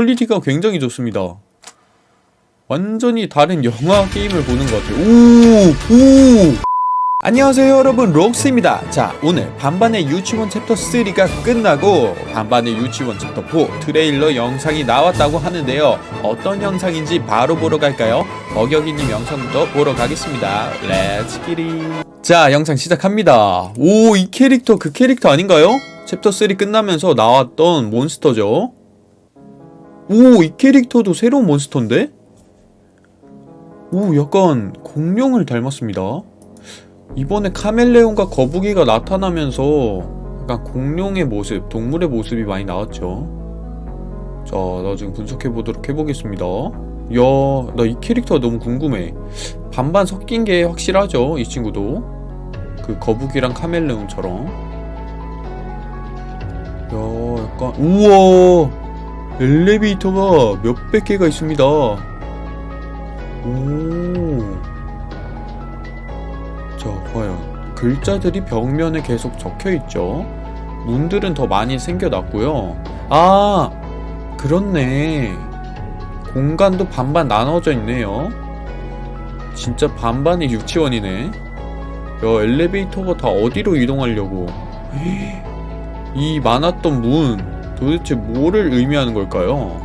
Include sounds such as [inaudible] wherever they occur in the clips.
퀄리티가 굉장히 좋습니다. 완전히 다른 영화 게임을 보는 것 같아요. 오! 오! 안녕하세요 여러분 록스입니다. 자 오늘 반반의 유치원 챕터 3가 끝나고 반반의 유치원 챕터 4 트레일러 영상이 나왔다고 하는데요. 어떤 영상인지 바로 보러 갈까요? 어격이님 영상부터 보러 가겠습니다. Let's get it 자 영상 시작합니다. 오 이 캐릭터 그 캐릭터 아닌가요? 챕터 3 끝나면서 나왔던 몬스터죠. 오, 이 캐릭터도 새로운 몬스터인데? 오, 약간 공룡을 닮았습니다. 이번에 카멜레온과 거북이가 나타나면서 약간 공룡의 모습, 동물의 모습이 많이 나왔죠. 자, 나 지금 분석해보도록 해보겠습니다. 야, 나 이 캐릭터가 너무 궁금해. 반반 섞인 게 확실하죠, 이 친구도. 그 거북이랑 카멜레온처럼. 야, 약간, 우와! 엘리베이터가 몇백 개가 있습니다. 오. 자, 과연 글자들이 벽면에 계속 적혀 있죠. 문들은 더 많이 생겨났고요. 아, 그렇네. 공간도 반반 나눠져 있네요. 진짜 반반의 유치원이네. 야, 엘리베이터가 다 어디로 이동하려고. 이 많았던 문, 도대체 뭐를 의미하는 걸까요?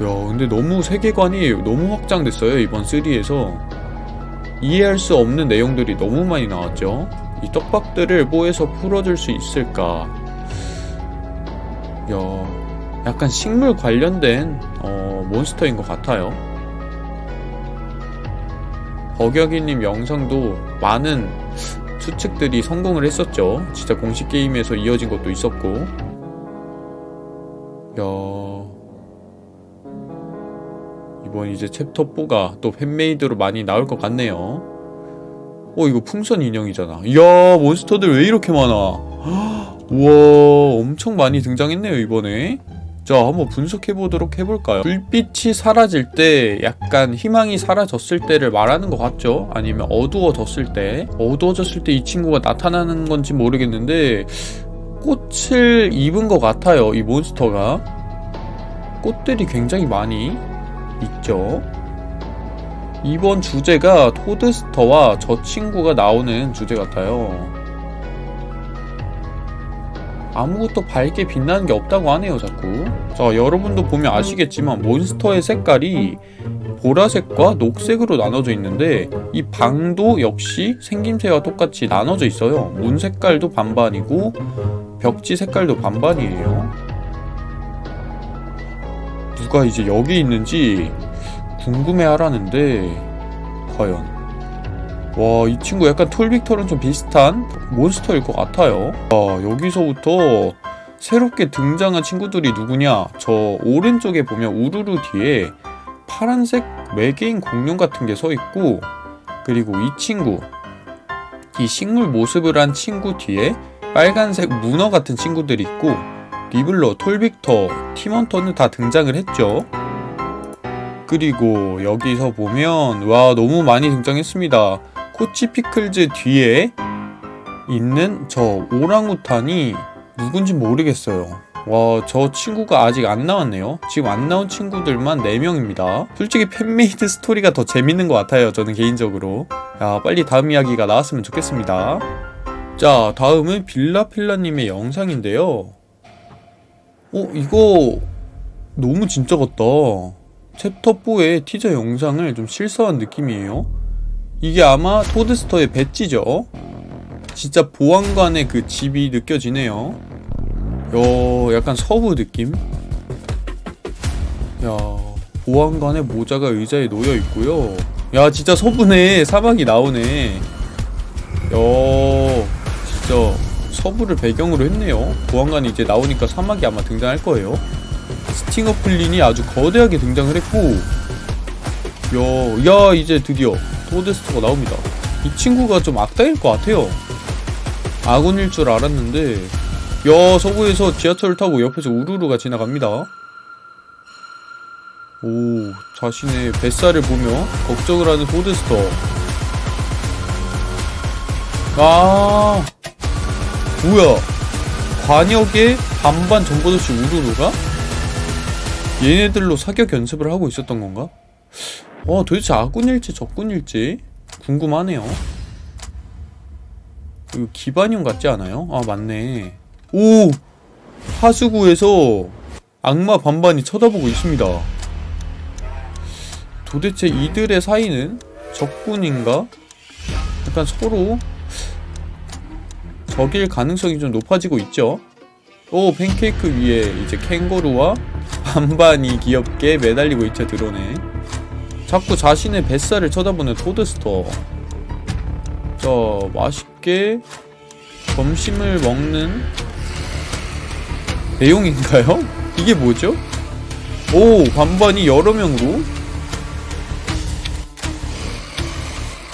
야 근데 너무 세계관이 너무 확장됐어요 이번 3에서. 이해할 수 없는 내용들이 너무 많이 나왔죠? 이 떡밥들을 뭐해서 풀어줄 수 있을까? 야 약간 식물 관련된 어, 몬스터인 것 같아요. 버격이님 영상도 많은 추측들이 성공을 했었죠. 진짜 공식 게임에서 이어진 것도 있었고. 야. 이번 이제 챕터 4가 또 fan-made로 많이 나올 것 같네요. 어, 이거 풍선 인형이잖아. 이야, 몬스터들 왜 이렇게 많아? [gasps] 우와, 엄청 많이 등장했네요, 이번에. 자 한번 분석해 보도록 해볼까요? 불빛이 사라질 때 약간 희망이 사라졌을 때를 말하는 것 같죠? 아니면 어두워졌을 때? 어두워졌을 때 이 친구가 나타나는 건지 모르겠는데 꽃을 입은 것 같아요 이 몬스터가. 꽃들이 굉장히 많이 있죠? 이번 주제가 토드스터와 저 친구가 나오는 주제 같아요 아무것도 밝게 빛나는 게 없다고 하네요 자꾸. 자 여러분도 보면 아시겠지만 몬스터의 색깔이 보라색과 녹색으로 나눠져 있는데 이 방도 역시 생김새와 똑같이 나눠져 있어요. 문 색깔도 반반이고 벽지 색깔도 반반이에요. 누가 이제 여기 있는지 궁금해 하라는데 과연 와, 이 친구 약간 톨빅터랑 좀 비슷한 몬스터일 것 같아요. 와, 여기서부터 새롭게 등장한 친구들이 누구냐? 저 오른쪽에 보면 우르르 뒤에 파란색 외계인 공룡 같은 게 서 있고 그리고 이 친구 이 식물 모습을 한 친구 뒤에 빨간색 문어 같은 친구들이 있고 리블러, 톨빅터, 팀원터는 다 등장을 했죠. 그리고 여기서 보면 와 너무 많이 등장했습니다. 코치 피클즈 뒤에 있는 저 오랑우탄이 누군지 모르겠어요. 와, 저 친구가 아직 안 나왔네요. 지금 안 나온 친구들만 4명입니다. 솔직히 fan-made 스토리가 더 재밌는 것 같아요. 저는 개인적으로. 야, 빨리 다음 이야기가 나왔으면 좋겠습니다. 자, 다음은 빌라필라님의 영상인데요. 어, 이거 너무 진짜 같다. 챕터 4의 티저 영상을 좀 실사한 느낌이에요. 이게 아마 토드스터의 배지죠. 진짜 보안관의 그 집이 느껴지네요. 요 약간 서부 느낌? 야 보안관의 모자가 의자에 놓여 있고요. 야 진짜 서부네 사막이 나오네. 야 진짜 서부를 배경으로 했네요. 보안관이 이제 나오니까 사막이 아마 등장할 거예요. 스팅어 플린이 아주 거대하게 등장을 했고 야, 야 이제 드디어 토데스터가 나옵니다. 이 친구가 좀 악당일 것 같아요. 아군일 줄 알았는데 야 서부에서 지하철을 타고 옆에서 우르르가 지나갑니다. 오 자신의 뱃살을 보며 걱정을 하는 토데스터. 아 뭐야? 관역의 반반 전보도시 우르르가? 얘네들로 사격 연습을 하고 있었던 건가? 어 도대체 아군일지 적군일지 궁금하네요 이거 기반형 같지 않아요? 아 맞네 오! 하수구에서 악마 반반이 쳐다보고 있습니다 도대체 이들의 사이는 적군인가? 약간 서로 적일 가능성이 좀 높아지고 있죠. 오 팬케이크 위에 이제 캥거루와 반반이 귀엽게 매달리고 있죠 드론에. 자꾸 자신의 뱃살을 쳐다보는 토드스터. 자 맛있게 점심을 먹는 내용인가요? [laughs] 이게 뭐죠? 오 반반이 여러 명으로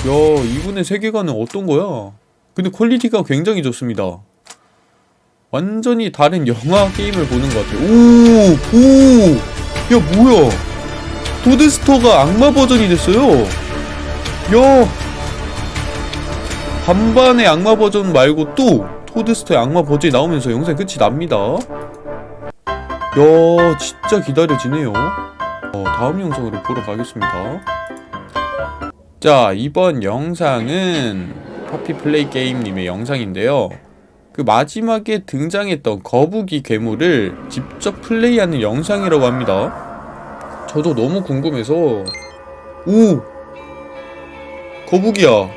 야 이분의 세계관은 어떤 거야? 근데 퀄리티가 굉장히 좋습니다. 완전히 다른 영화 게임을 보는 것 같아요. 오! 오! 야 뭐야? 토드스터가 악마 버전이 됐어요. 야! 반반의 악마 버전 말고 또 토드스터의 악마 버전이 나오면서 영상 끝이 납니다. 야 진짜 기다려지네요. 어, 다음 영상으로 보러 가겠습니다. 자 이번 영상은 파피플레이 게임님의 영상인데요 그 마지막에 등장했던 거북이 괴물을 직접 플레이하는 영상이라고 합니다 저도 너무 궁금해서. 오! 거북이야.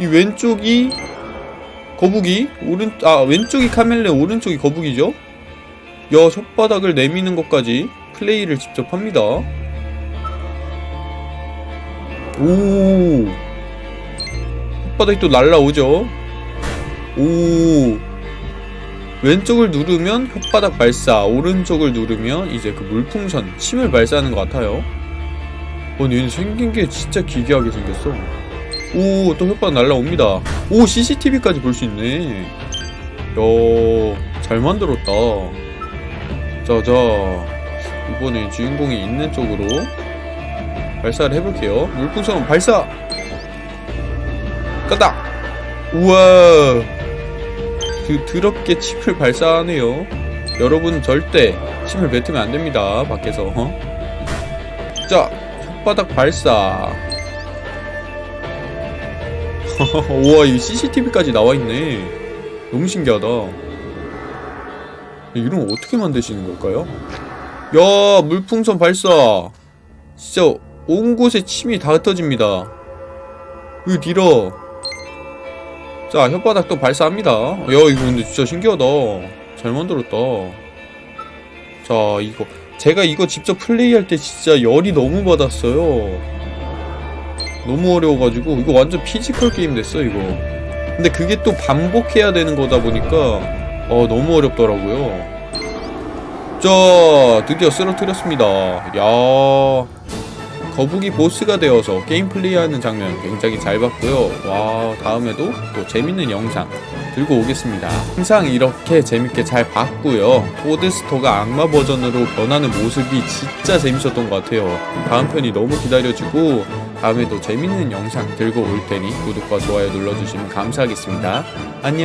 이 왼쪽이 거북이? 오른 아 왼쪽이 카멜레 오른쪽이 거북이죠? 야 손바닥을 내미는 것까지 플레이를 직접 합니다. 오! 혓바닥이 또 날라오죠? 오 왼쪽을 누르면 혓바닥 발사 오른쪽을 누르면 이제 그 물풍선 침을 발사하는 것 같아요 어 얘는 생긴 게 진짜 기괴하게 생겼어 오 또 혓바닥 날라옵니다 오 CCTV까지 볼 수 있네 야 잘 만들었다 자자 이번에 주인공이 있는 쪽으로 발사를 해볼게요. 물풍선 발사! 끄다! 우와! 그 더럽게 침을 발사하네요. 여러분 절대 침을 뱉으면 안됩니다. 밖에서. 어? 자, 혓바닥 발사. [laughs] 우와, 이 CCTV까지 나와있네. 너무 신기하다. 이런 거 어떻게 만드시는 걸까요? 야, 물풍선 발사! 진짜 온 곳에 침이 다 흩어집니다. 으 뒤로. 자 혓바닥 또 발사합니다. 야 이거 근데 진짜 신기하다. 잘 만들었다. 자 이거 제가 이거 직접 플레이할 때 진짜 열이 너무 받았어요. 너무 어려워가지고 이거 완전 피지컬 게임 됐어 이거. 근데 그게 또 반복해야 되는 거다 보니까 어 너무 어렵더라고요. 자 드디어 쓰러뜨렸습니다. 야. 거북이 보스가 되어서 게임 플레이하는 장면 굉장히 잘 봤고요. 와 다음에도 또 재밌는 영상 들고 오겠습니다. 항상 이렇게 재밌게 잘 봤고요. 토드스터가 악마 버전으로 변하는 모습이 진짜 재밌었던 것 같아요. 다음 편이 너무 기다려지고 다음에도 재밌는 영상 들고 올 테니 구독과 좋아요 눌러주시면 감사하겠습니다. 안녕